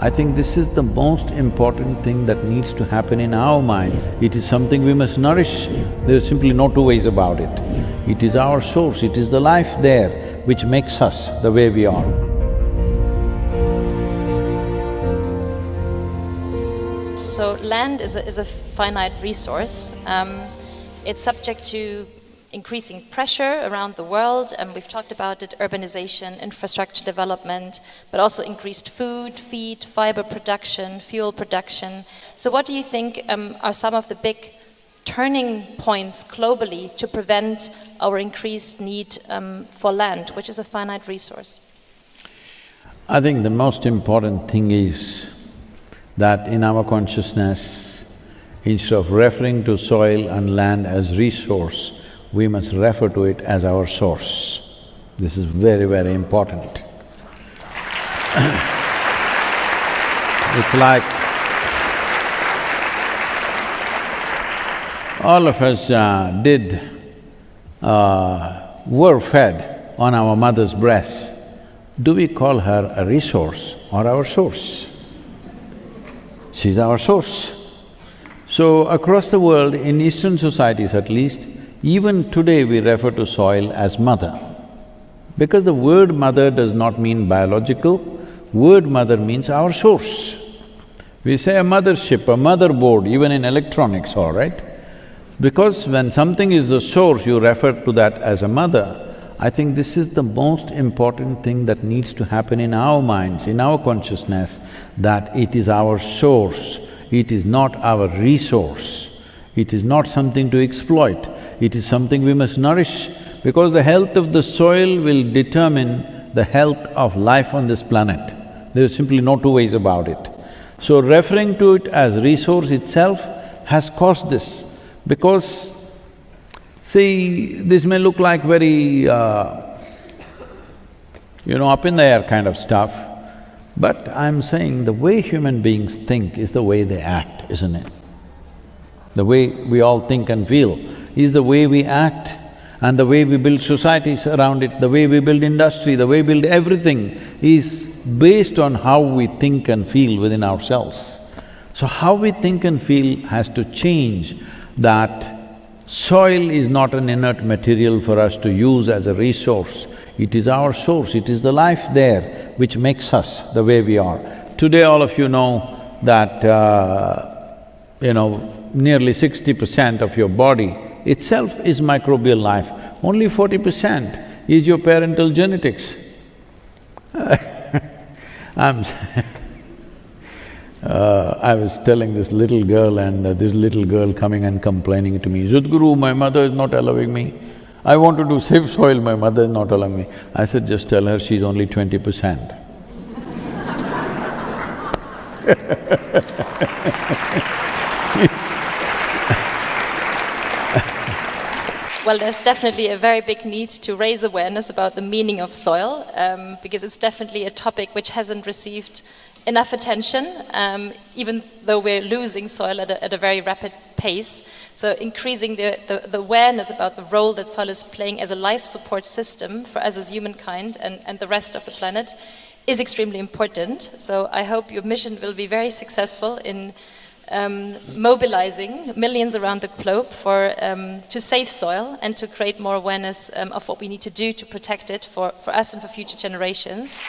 I think this is the most important thing that needs to happen in our minds. It is something we must nourish, there is simply no two ways about it. It is our source, it is the life there which makes us the way we are. So land is a, is a finite resource. Um, it's subject to increasing pressure around the world, and we've talked about it, urbanization, infrastructure development, but also increased food, feed, fiber production, fuel production. So what do you think um, are some of the big turning points globally to prevent our increased need um, for land, which is a finite resource? I think the most important thing is that in our consciousness, instead of referring to soil and land as resource, we must refer to it as our source. This is very, very important. it's like all of us uh, did… Uh, were fed on our mother's breast. Do we call her a resource or our source? She's our source. So across the world, in Eastern societies at least, even today we refer to soil as mother. Because the word mother does not mean biological, word mother means our source. We say a mothership, a motherboard, even in electronics, all right? Because when something is the source, you refer to that as a mother. I think this is the most important thing that needs to happen in our minds, in our consciousness, that it is our source, it is not our resource. It is not something to exploit, it is something we must nourish because the health of the soil will determine the health of life on this planet. There is simply no two ways about it. So referring to it as resource itself has caused this because, see, this may look like very, uh, you know, up in the air kind of stuff, but I'm saying the way human beings think is the way they act, isn't it? The way we all think and feel is the way we act and the way we build societies around it, the way we build industry, the way we build everything is based on how we think and feel within ourselves. So how we think and feel has to change that soil is not an inert material for us to use as a resource. It is our source, it is the life there which makes us the way we are. Today all of you know that, uh, you know, nearly sixty percent of your body itself is microbial life, only forty percent is your parental genetics. I'm uh, I was telling this little girl and uh, this little girl coming and complaining to me, Sadhguru, my mother is not allowing me. I want to do save soil, my mother is not allowing me. I said, just tell her she's only twenty percent. Well, there's definitely a very big need to raise awareness about the meaning of soil, um, because it's definitely a topic which hasn't received enough attention, um, even though we're losing soil at a, at a very rapid pace. So increasing the, the, the, awareness about the role that soil is playing as a life support system for us as humankind and, and the rest of the planet is extremely important. So I hope your mission will be very successful in um, mobilizing millions around the globe for, um, to save soil and to create more awareness um, of what we need to do to protect it for, for us and for future generations.